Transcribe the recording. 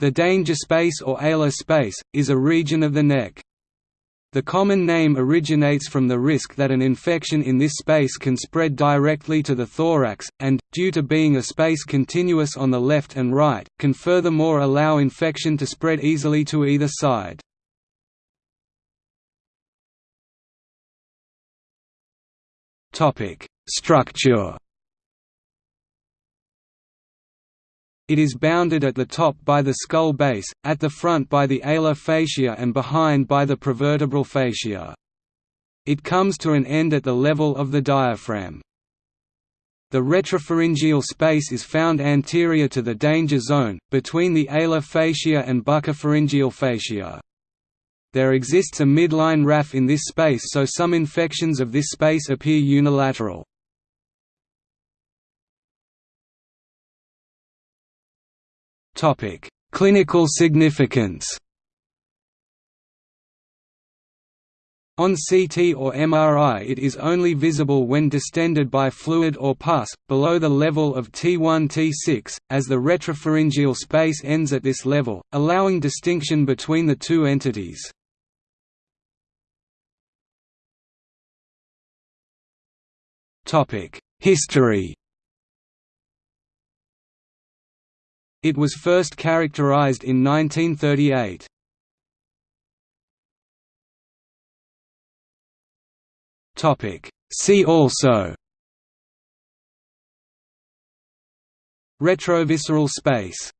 The danger space or alar space, is a region of the neck. The common name originates from the risk that an infection in this space can spread directly to the thorax, and, due to being a space continuous on the left and right, can furthermore allow infection to spread easily to either side. Structure It is bounded at the top by the skull base, at the front by the alar fascia and behind by the prevertebral fascia. It comes to an end at the level of the diaphragm. The retropharyngeal space is found anterior to the danger zone, between the alar fascia and buccopharyngeal fascia. There exists a midline raphe in this space so some infections of this space appear unilateral. Topic: Clinical significance. On CT or MRI it is only visible when distended by fluid or pus, below the level of T1-T6, as the retropharyngeal space ends at this level, allowing distinction between the two entities. History It was first characterized in 1938. See also Retrovisceral space